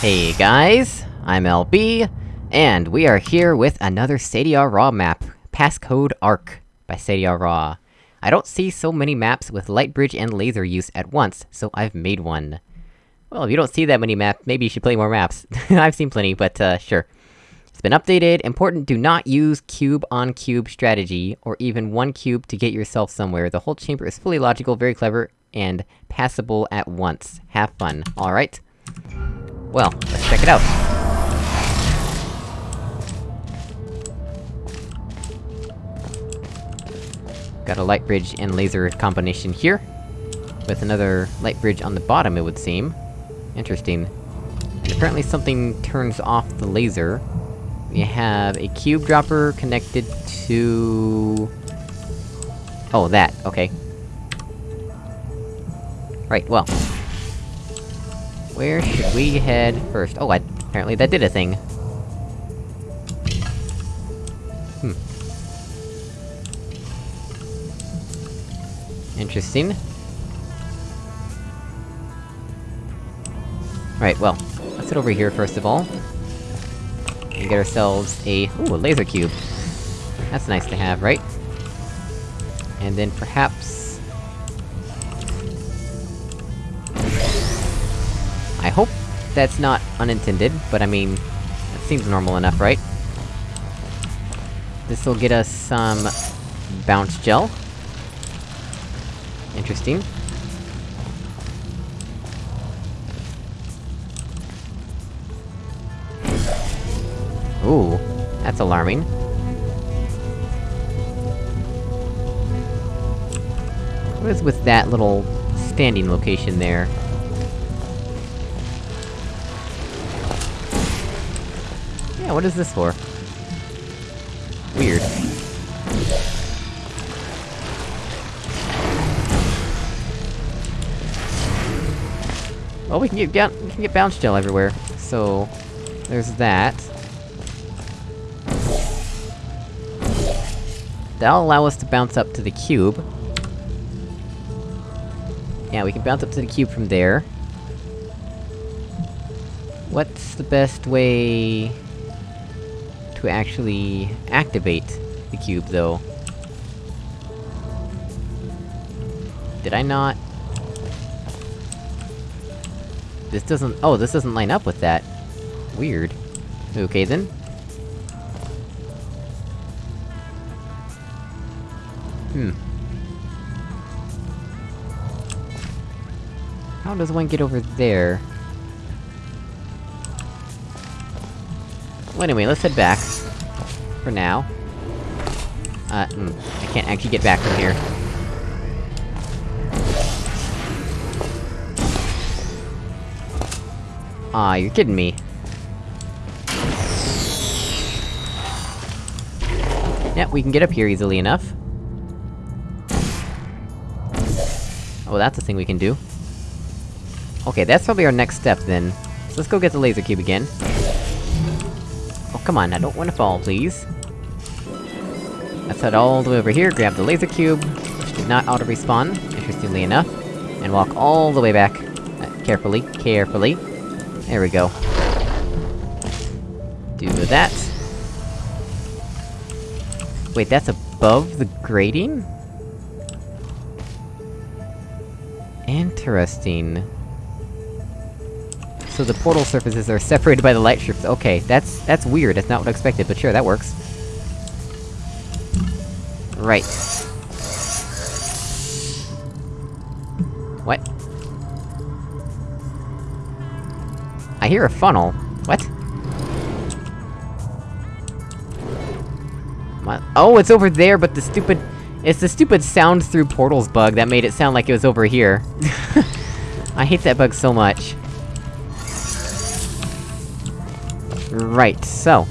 Hey guys, I'm LB, and we are here with another Sadia Raw map, Passcode Arc, by Sadia Raw. I don't see so many maps with light bridge and laser use at once, so I've made one. Well, if you don't see that many maps, maybe you should play more maps. I've seen plenty, but uh, sure. It's been updated, important do not use cube-on-cube strategy, or even one cube to get yourself somewhere. The whole chamber is fully logical, very clever, and passable at once. Have fun, alright? Well, let's check it out. Got a light bridge and laser combination here. With another light bridge on the bottom, it would seem. Interesting. And apparently something turns off the laser. We have a cube dropper connected to... Oh, that, okay. Right, well. Where should we head first? Oh, I, apparently that did a thing. Hmm. Interesting. Right, well, let's head over here first of all. And get ourselves a- ooh, a laser cube. That's nice to have, right? And then perhaps... I hope that's not unintended, but I mean... That seems normal enough, right? This'll get us some... bounce gel. Interesting. Ooh, that's alarming. What is with that little standing location there? Yeah, what is this for? Weird. Well, we can get we can get bounce gel everywhere, so... There's that. That'll allow us to bounce up to the cube. Yeah, we can bounce up to the cube from there. What's the best way... actually activate the cube, though? Did I not... This doesn't- oh, this doesn't line up with that. Weird. Okay then. Hmm. How does one get over there? Well anyway, let's head back. For now. Uh, mm, I can't actually get back from here. Aw, you're kidding me. Yeah, we can get up here easily enough. Oh, that's a thing we can do. Okay, that's probably our next step, then. So let's go get the laser cube again. Come on, I don't wanna fall, please. Let's head all the way over here, grab the laser cube, which did not auto-respawn, interestingly enough, and walk all the way back. Uh, carefully, carefully. There we go. Do that. Wait, that's above the grating? Interesting. So the portal surfaces are separated by the light strips. Okay, that's- that's weird, that's not what I expected, but sure, that works. Right. What? I hear a funnel. What? What? Oh, it's over there, but the stupid- It's the stupid sound through portals bug that made it sound like it was over here. I hate that bug so much. Right, so...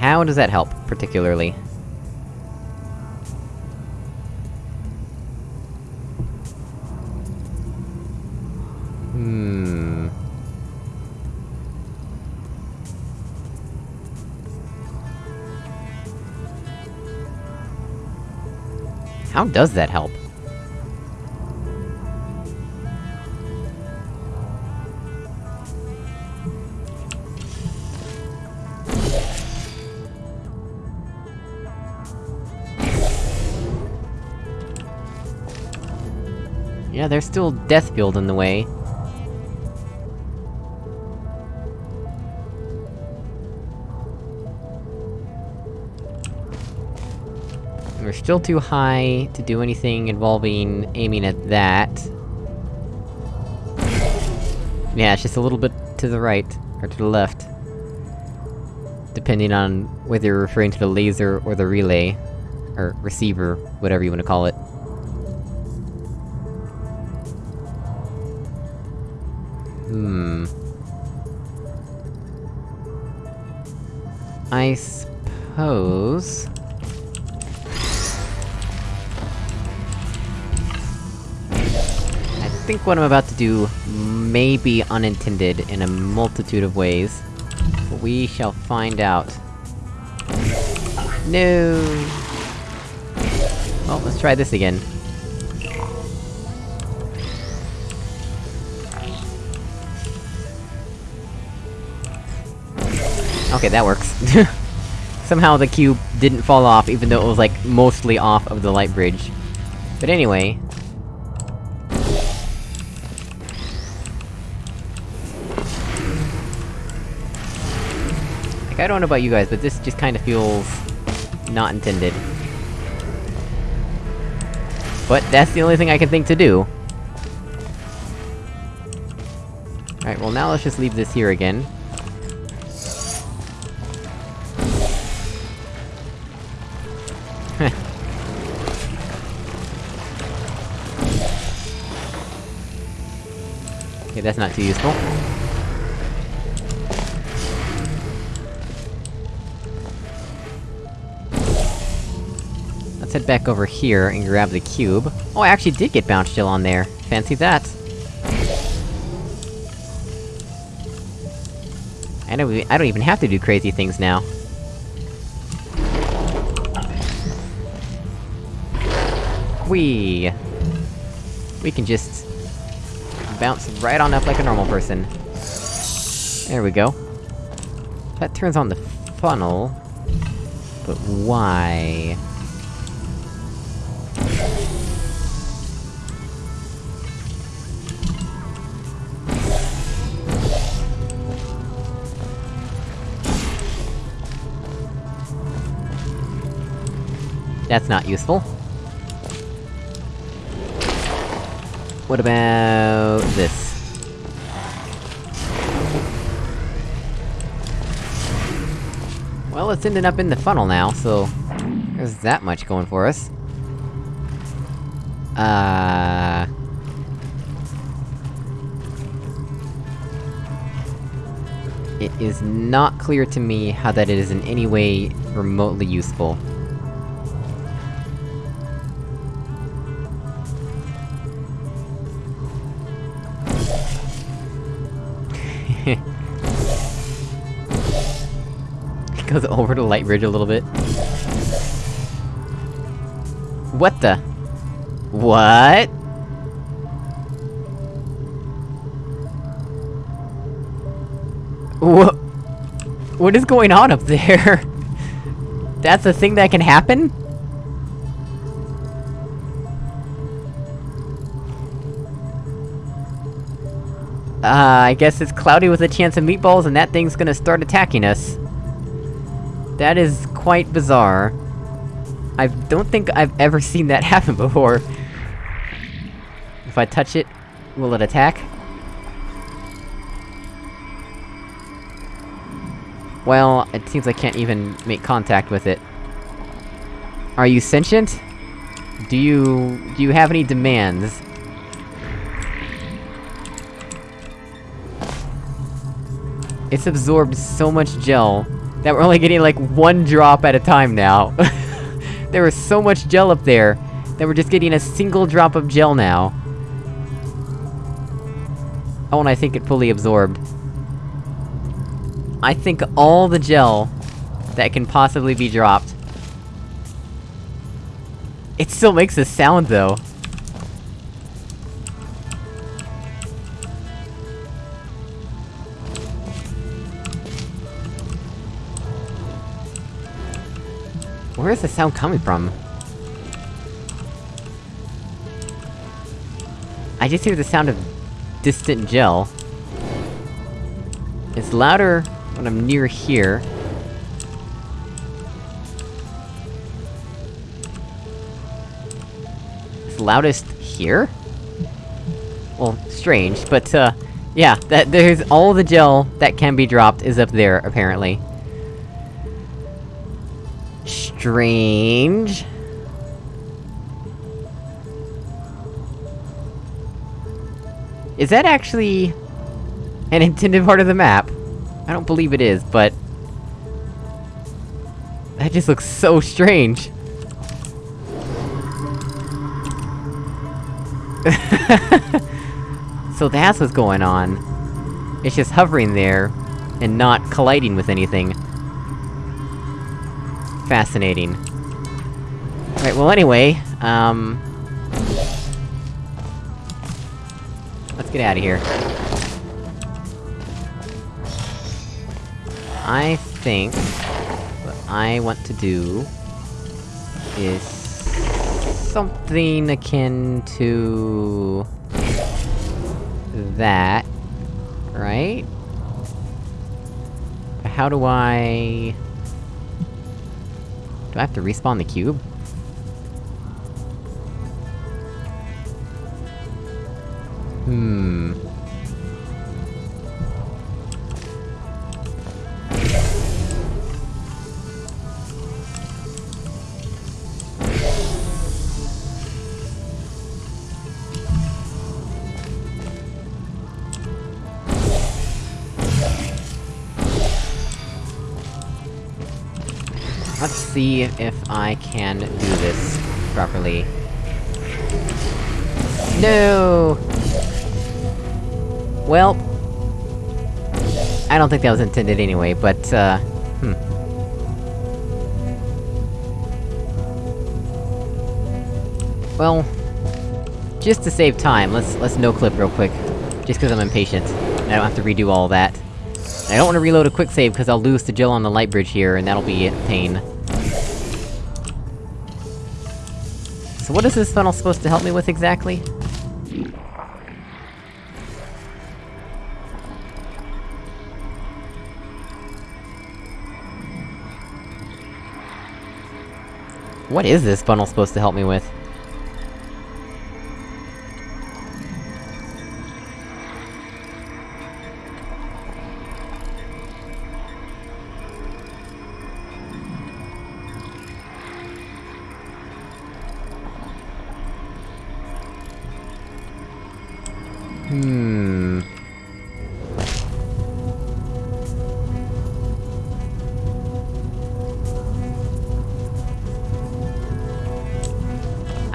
How does that help, particularly? Hmm... How does that help? Yeah, there's still Deathfield in the way. We're still too high to do anything involving aiming at that. Yeah, it's just a little bit to the right, or to the left. Depending on whether you're referring to the laser or the relay. Or receiver, whatever you wanna call it. I suppose... I think what I'm about to do may be unintended in a multitude of ways. But we shall find out. No! Well, let's try this again. Okay, that works. Somehow the cube didn't fall off, even though it was, like, mostly off of the light bridge. But anyway... Like, I don't know about you guys, but this just kinda feels... not intended. But that's the only thing I can think to do. Alright, well now let's just leave this here again. Okay, that's not too useful. Let's head back over here and grab the cube. Oh, I actually did get Bounce Gel on there! Fancy that! I don't, I don't even have to do crazy things now. Whee! We can just... bounce right on up like a normal person. There we go. That turns on the funnel... But why? That's not useful. What about... this? Well, it's ending up in the funnel now, so... There's that much going for us. Uh... It is not clear to me how that is in any way remotely useful. Goes over to light bridge a little bit. What the? What? What? What is going on up there? That's a thing that can happen? Uh, I guess it's cloudy with a chance of meatballs and that thing's gonna start attacking us. That is quite bizarre. I don't think I've ever seen that happen before. If I touch it, will it attack? Well, it seems I can't even make contact with it. Are you sentient? Do you... do you have any demands? It's absorbed so much gel, that we're only getting like one drop at a time now. there was so much gel up there, that we're just getting a single drop of gel now. Oh, and I think it fully absorbed. I think all the gel that can possibly be dropped. It still makes a sound, though. Where is the sound coming from? I just hear the sound of distant gel. It's louder when I'm near here. It's loudest here? Well, strange, but, uh... Yeah, that- there's all the gel that can be dropped is up there, apparently. Strange... Is that actually... an intended part of the map? I don't believe it is, but... That just looks so strange! so that's what's going on. It's just hovering there, and not colliding with anything. Fascinating. Alright, well anyway, um... Let's get out of here. I think... what I want to do... is... something akin to... that... Right? How do I... Do I have to respawn the cube? See if I can do this properly. No! Well... I don't think that was intended anyway, but, uh... Hmm. Well... Just to save time, let's- let's no-clip real quick. Just cause I'm impatient. I don't have to redo all that. I don't want to reload a quick save, cause I'll lose the gel on the light bridge here, and that'll be a pain. What is this funnel supposed to help me with exactly? What is this funnel supposed to help me with?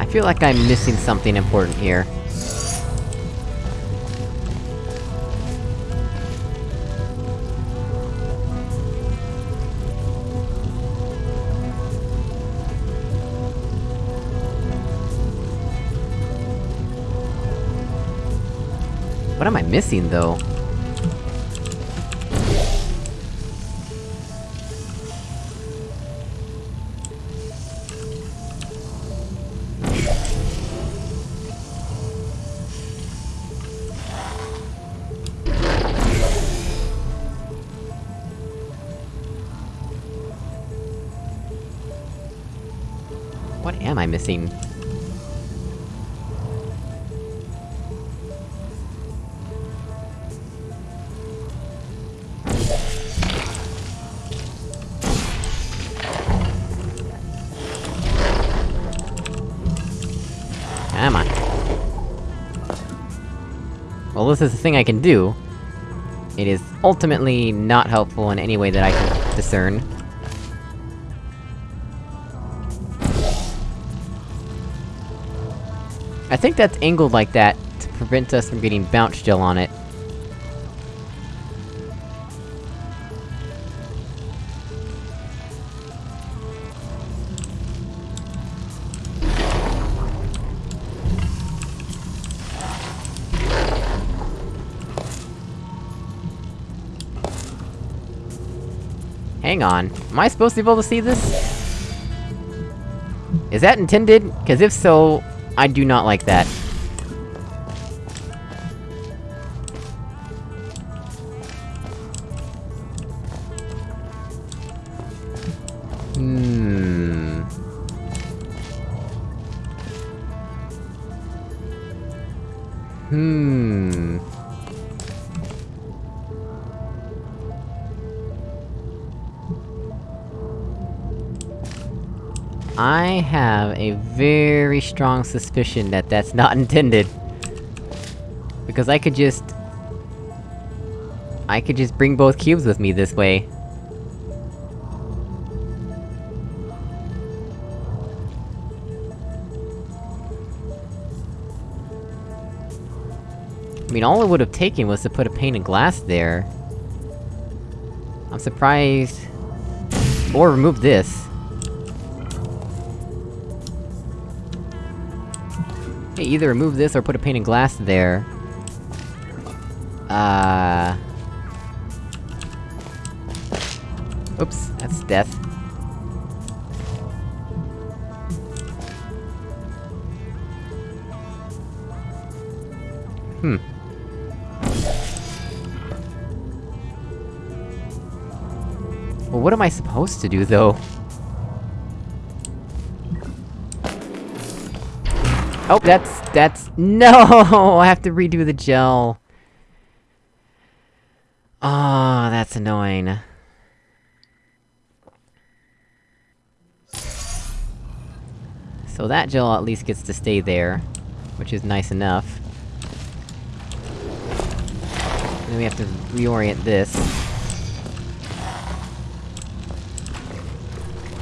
Feel like I'm missing something important here. What am I missing, though? What am I missing? Come on. Well, this is the thing I can do. It is ultimately not helpful in any way that I can discern. I think that's angled like that to prevent us from getting bounce gel on it. Hang on, am I supposed to be able to see this? Is that intended? Cause if so, I do not like that. Hmm... Hmm... I have a very strong suspicion that that's not intended. Because I could just... I could just bring both cubes with me this way. I mean, all it would've taken was to put a pane of glass there. I'm surprised... Or remove this. Hey, either remove this or put a pane of glass there. Uh... Oops, that's death. Hmm. Well, what am I supposed to do, though? Oh, that's- that's- No! I have to redo the gel. Oh, that's annoying. So that gel at least gets to stay there, which is nice enough. And then we have to reorient this.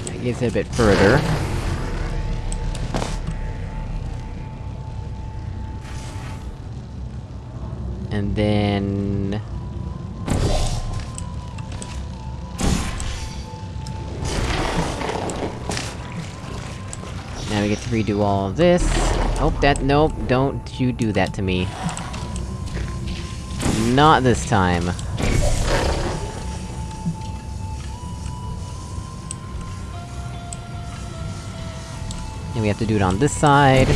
That gives it a bit further. And then... Now we get to redo all of this. Oh, that- nope, don't you do that to me. Not this time. And we have to do it on this side.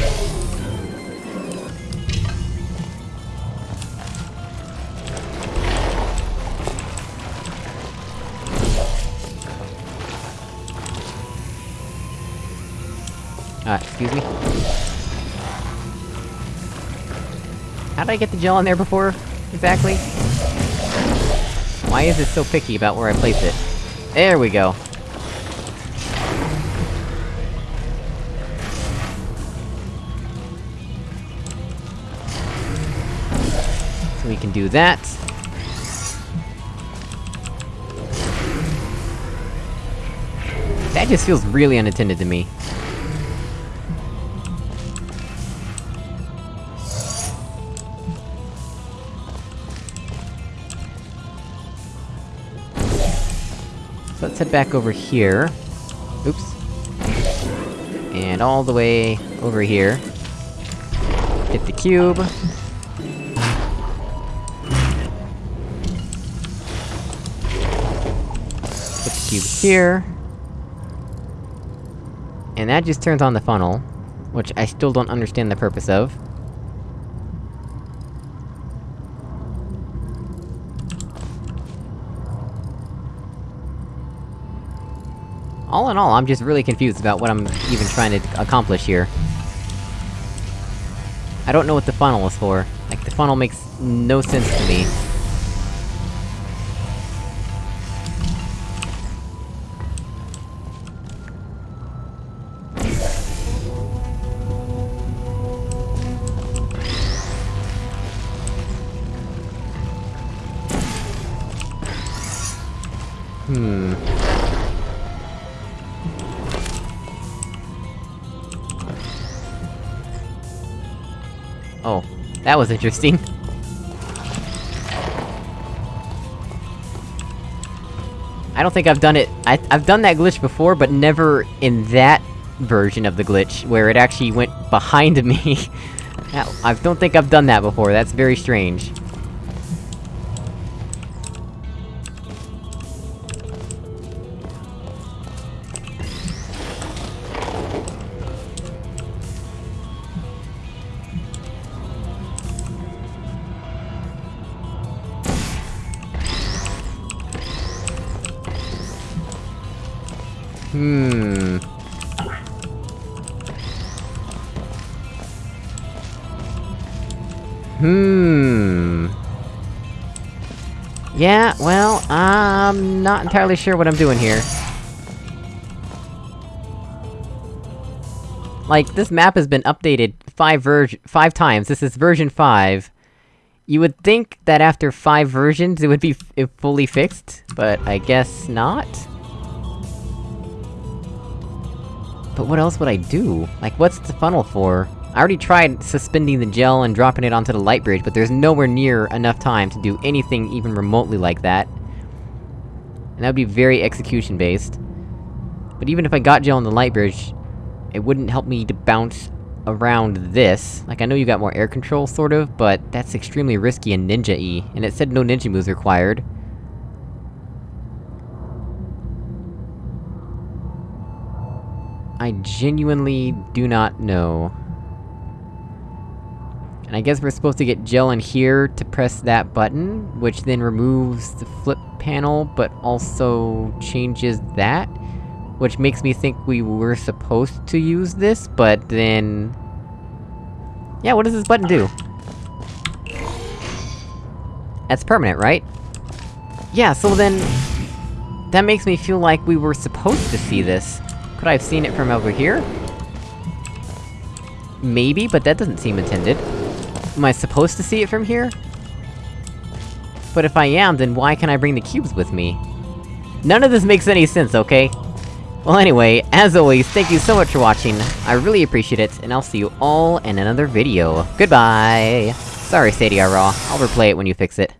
Excuse me? How did I get the gel on there before, exactly? Why is it so picky about where I place it? There we go. So we can do that. That just feels really unattended to me. Let's head back over here. Oops. And all the way over here. Get the cube. Put the cube here. And that just turns on the funnel. Which I still don't understand the purpose of. All in all, I'm just really confused about what I'm even trying to accomplish here. I don't know what the funnel is for. Like, the funnel makes no sense to me. Oh, that was interesting. I don't think I've done it- I- I've done that glitch before, but never in that version of the glitch, where it actually went behind me. I don't think I've done that before, that's very strange. Hmm... Hmm... Yeah, well, I'm not entirely sure what I'm doing here. Like, this map has been updated five version- five times, this is version 5. You would think that after five versions it would be fully fixed, but I guess not? But what else would I do? Like, what's the funnel for? I already tried suspending the gel and dropping it onto the light bridge, but there's nowhere near enough time to do anything even remotely like that. And that would be very execution-based. But even if I got gel on the light bridge, it wouldn't help me to bounce around this. Like, I know you got more air control, sort of, but that's extremely risky and ninja-y, and it said no ninja moves required. I genuinely do not know. And I guess we're supposed to get gel in here to press that button, which then removes the flip panel, but also changes that? Which makes me think we were supposed to use this, but then... Yeah, what does this button do? That's permanent, right? Yeah, so then... That makes me feel like we were supposed to see this. Could I have seen it from over here? Maybe, but that doesn't seem intended. Am I supposed to see it from here? But if I am, then why can I bring the cubes with me? None of this makes any sense, okay? Well anyway, as always, thank you so much for watching, I really appreciate it, and I'll see you all in another video. Goodbye! Sorry Stadia Raw, I'll replay it when you fix it.